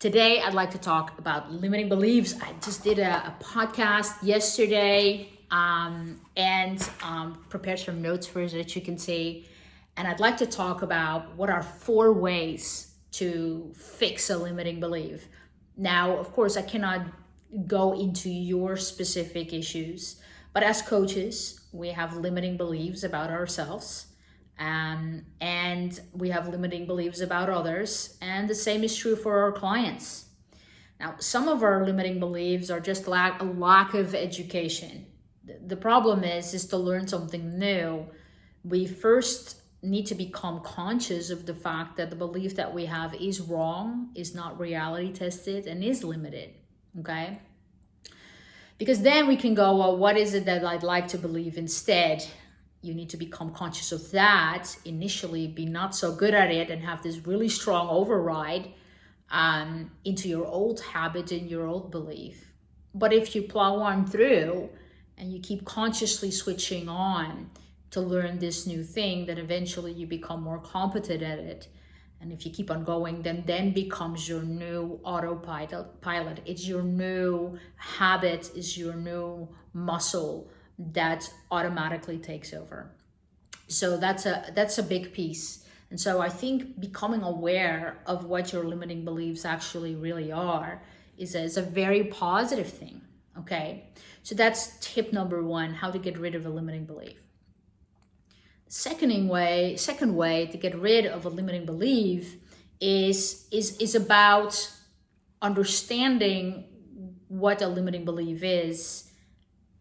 Today, I'd like to talk about limiting beliefs. I just did a, a podcast yesterday um, and um, prepared some notes for it that you can see. And I'd like to talk about what are four ways to fix a limiting belief. Now, of course, I cannot go into your specific issues, but as coaches, we have limiting beliefs about ourselves um, and we have limiting beliefs about others. And the same is true for our clients. Now, some of our limiting beliefs are just lack, a lack of education. The problem is, is to learn something new. We first need to become conscious of the fact that the belief that we have is wrong, is not reality tested, and is limited, okay? Because then we can go, well, what is it that I'd like to believe instead? You need to become conscious of that initially be not so good at it and have this really strong override um, into your old habit and your old belief. But if you plow on through and you keep consciously switching on to learn this new thing then eventually you become more competent at it. And if you keep on going then then becomes your new autopilot. Pilot it's your new habit is your new muscle that automatically takes over. So that's a that's a big piece. And so I think becoming aware of what your limiting beliefs actually really are is a, is a very positive thing. Okay. So that's tip number one, how to get rid of a limiting belief. Seconding way, second way to get rid of a limiting belief is, is, is about understanding what a limiting belief is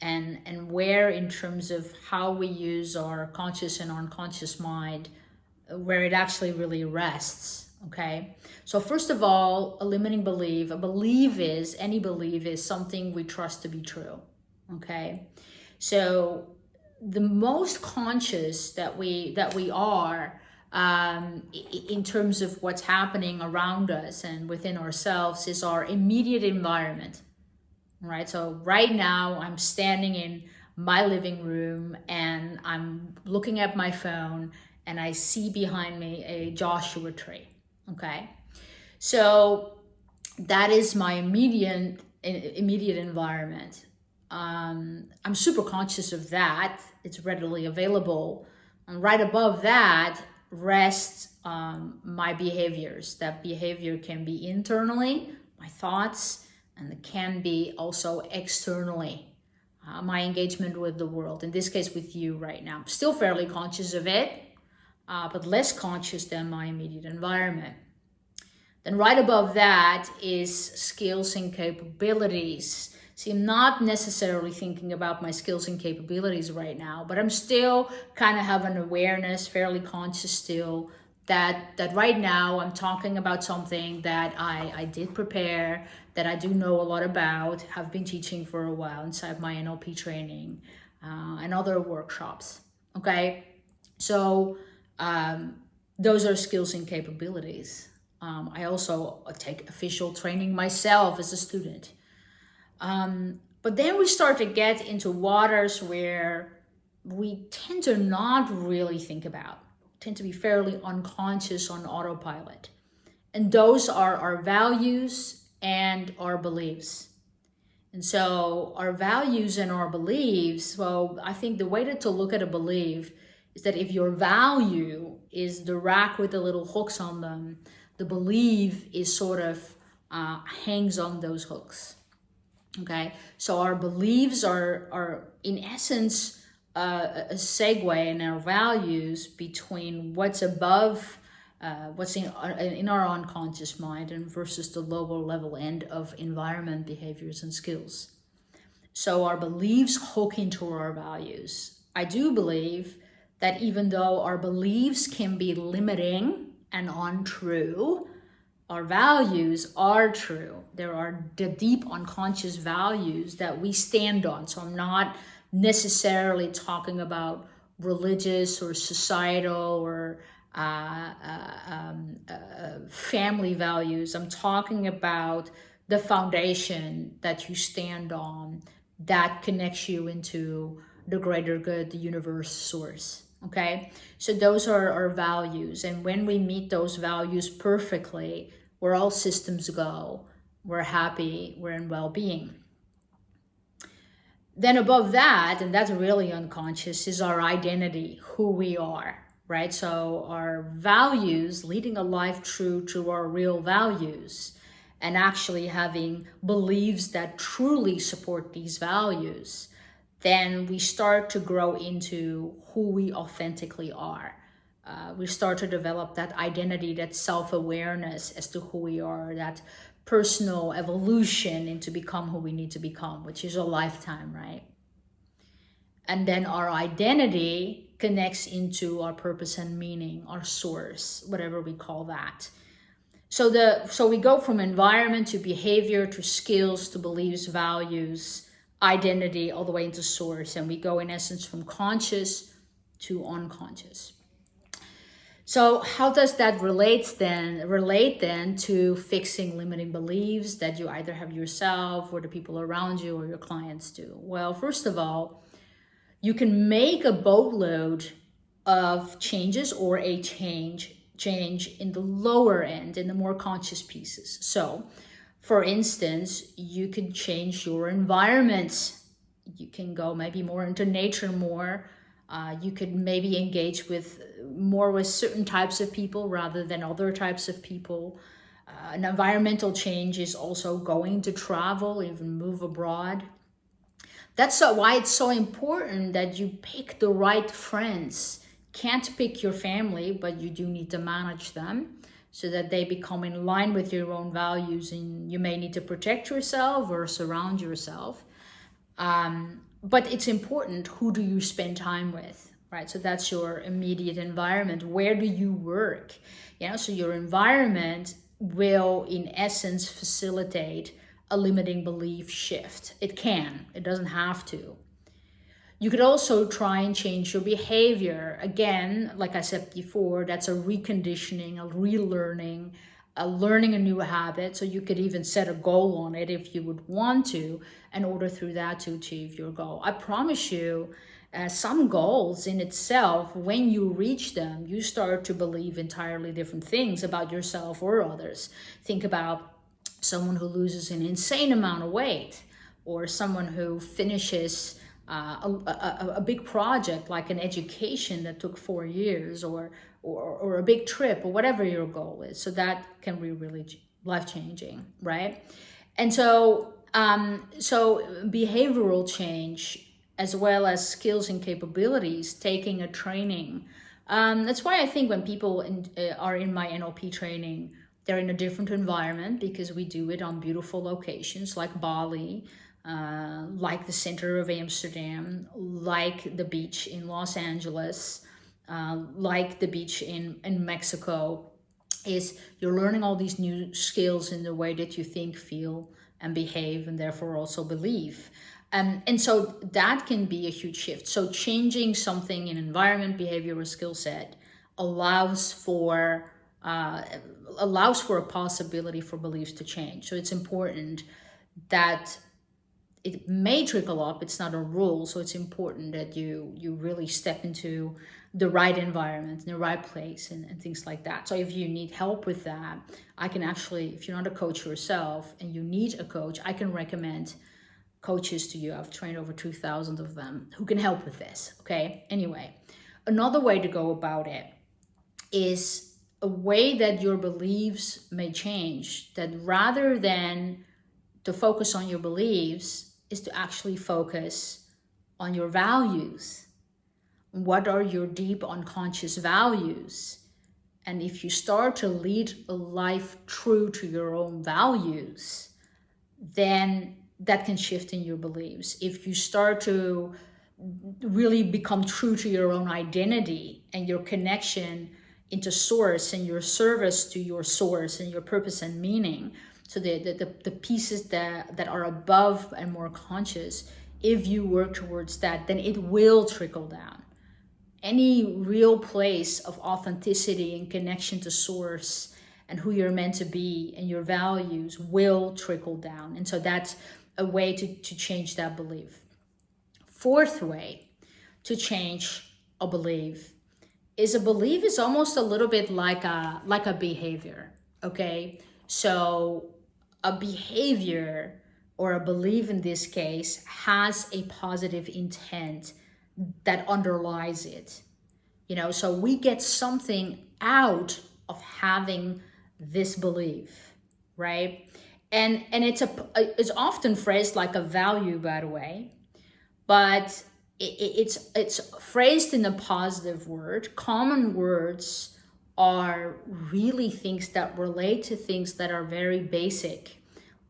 and and where in terms of how we use our conscious and unconscious mind where it actually really rests okay? So first of all a limiting belief a belief is any belief is something we trust to be true okay? So the most conscious that we that we are um, in terms of what's happening around us and within ourselves is our immediate environment right? So right now I'm standing in my living room and I'm looking at my phone and I see behind me a Joshua tree, okay? So that is my immediate, immediate environment. Um, I'm super conscious of that. It's readily available. And right above that rests um, my behaviors. That behavior can be internally, my thoughts, and can be also externally uh, my engagement with the world. In this case with you right now. I'm still fairly conscious of it uh, but less conscious than my immediate environment. Then right above that is skills and capabilities. See, I'm not necessarily thinking about my skills and capabilities right now, but I'm still kind of have an awareness, fairly conscious still, that that right now I'm talking about something that I, I did prepare, that I do know a lot about, have been teaching for a while inside my NLP training uh, and other workshops. Okay, so um, those are skills and capabilities. Um, I also take official training myself as a student. Um, but then we start to get into waters where we tend to not really think about tend to be fairly unconscious on autopilot. And those are our values and our beliefs. And so our values and our beliefs, well, I think the way to, to look at a belief is that if your value is the rack with the little hooks on them, the belief is sort of uh, hangs on those hooks. Okay, so our beliefs are, are in essence, uh, a segue in our values between what's above uh, what's in, uh, in our unconscious mind and versus the lower level end of environment behaviors and skills. So our beliefs hook into our values. I do believe that even though our beliefs can be limiting and untrue our values are true. There are the deep unconscious values that we stand on. So i'm not necessarily talking about religious or societal or uh, uh, um, uh, family values. I'm talking about the foundation that you stand on that connects you into the greater good, the universe source. Okay, so those are our values. And when we meet those values perfectly, where all systems go. We're happy, we're in well being. Then, above that, and that's really unconscious, is our identity, who we are, right? So, our values, leading a life true to our real values, and actually having beliefs that truly support these values, then we start to grow into who we authentically are uh, we start to develop that identity, that self-awareness as to who we are, that personal evolution into become who we need to become, which is a lifetime, right? And then our identity connects into our purpose and meaning, our source, whatever we call that. So the so we go from environment to behavior to skills to beliefs, values, identity, all the way into source, and we go in essence from conscious to unconscious. So how does that relate then relate then to fixing limiting beliefs that you either have yourself or the people around you or your clients do? Well, first of all, you can make a boatload of changes or a change change in the lower end in the more conscious pieces. So, for instance, you can change your environment. You can go maybe more into nature more uh, you could maybe engage with more with certain types of people rather than other types of people. Uh, an environmental change is also going to travel, even move abroad. That's why it's so important that you pick the right friends. Can't pick your family, but you do need to manage them so that they become in line with your own values and you may need to protect yourself or surround yourself. Um, but it's important who do you spend time with right? So that's your immediate environment. Where do you work? You know so your environment will in essence facilitate a limiting belief shift. It can. It doesn't have to. You could also try and change your behavior. Again like i said before that's a reconditioning a relearning uh, learning a new habit. So you could even set a goal on it if you would want to, in order through that to achieve your goal. I promise you, uh, some goals in itself, when you reach them, you start to believe entirely different things about yourself or others. Think about someone who loses an insane amount of weight or someone who finishes uh, a, a, a, big project like an education that took four years or, or, or a big trip or whatever your goal is. So that can be really life changing, right? And so, um, so behavioral change as well as skills and capabilities, taking a training. Um, that's why I think when people in, uh, are in my NLP training, they're in a different environment because we do it on beautiful locations like Bali, uh, like the center of Amsterdam, like the beach in Los Angeles, uh, like the beach in, in Mexico, is you're learning all these new skills in the way that you think, feel, and behave, and therefore also believe. Um, and so that can be a huge shift. So changing something in environment, behavior, or skill set allows for uh, allows for a possibility for beliefs to change. So it's important that it may trickle up it's not a rule so it's important that you you really step into the right environment in the right place and, and things like that. So if you need help with that i can actually if you're not a coach yourself and you need a coach i can recommend coaches to you. I've trained over 2000 of them who can help with this okay? Anyway another way to go about it is a way that your beliefs may change that rather than to focus on your beliefs is to actually focus on your values. What are your deep unconscious values? And if you start to lead a life true to your own values, then that can shift in your beliefs. If you start to really become true to your own identity and your connection into source and your service to your source and your purpose and meaning, so the, the, the, the pieces that, that are above and more conscious, if you work towards that, then it will trickle down. Any real place of authenticity and connection to source and who you're meant to be and your values will trickle down. And so that's a way to, to change that belief. Fourth way to change a belief is a belief is almost a little bit like a like a behavior okay So a behavior or a belief in this case has a positive intent that underlies it. You know, so we get something out of having this belief, right? And and it's a it's often phrased like a value, by the way, but it, it's it's phrased in a positive word. Common words are really things that relate to things that are very basic,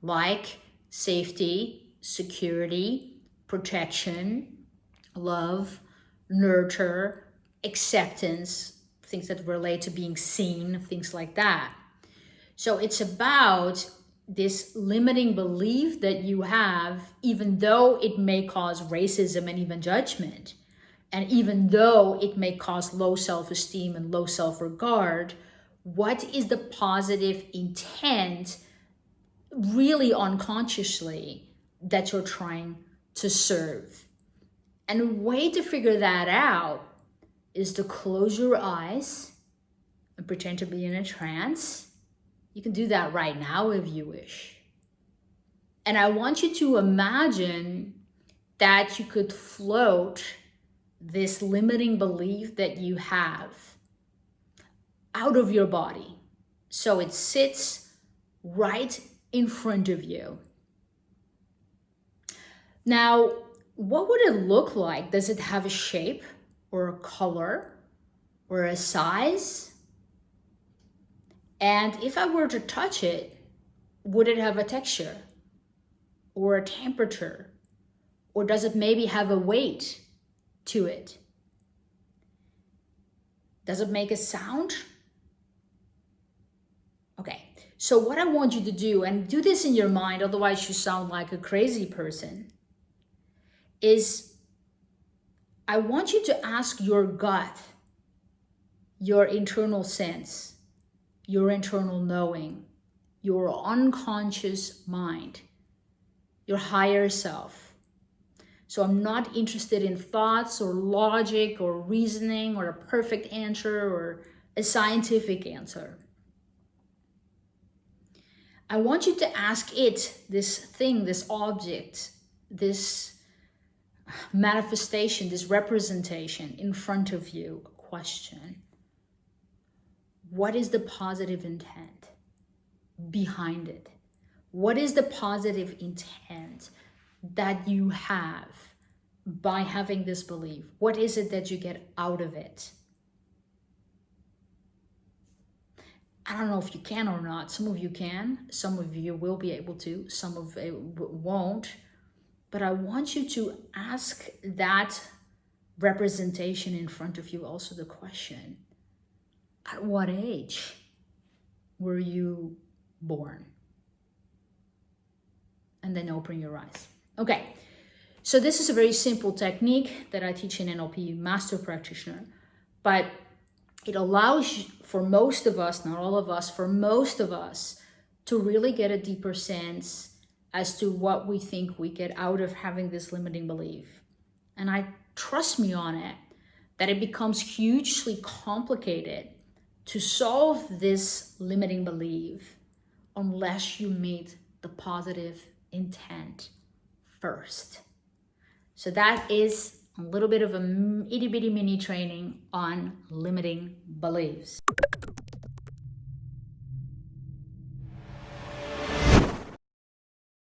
like safety, security, protection, love, nurture, acceptance, things that relate to being seen, things like that. So it's about this limiting belief that you have, even though it may cause racism and even judgment, and even though it may cause low self esteem and low self regard, what is the positive intent, really unconsciously, that you're trying to serve? And a way to figure that out is to close your eyes and pretend to be in a trance. You can do that right now if you wish. And I want you to imagine that you could float this limiting belief that you have out of your body. So it sits right in front of you. Now, what would it look like? Does it have a shape or a color or a size? And if I were to touch it, would it have a texture or a temperature? Or does it maybe have a weight? To it. Does it make a sound? Okay, so what I want you to do, and do this in your mind, otherwise you sound like a crazy person, is I want you to ask your gut, your internal sense, your internal knowing, your unconscious mind, your higher self so I'm not interested in thoughts or logic or reasoning or a perfect answer or a scientific answer. I want you to ask it, this thing, this object, this manifestation, this representation in front of you, a question. What is the positive intent behind it? What is the positive intent that you have by having this belief? What is it that you get out of it? I don't know if you can or not. Some of you can, some of you will be able to, some of it won't. But I want you to ask that representation in front of you also the question At what age were you born? And then open your eyes. Okay, so this is a very simple technique that I teach in NLP Master Practitioner, but it allows for most of us, not all of us, for most of us to really get a deeper sense as to what we think we get out of having this limiting belief. And I trust me on it that it becomes hugely complicated to solve this limiting belief unless you meet the positive intent first. So that is a little bit of a itty bitty mini training on limiting beliefs.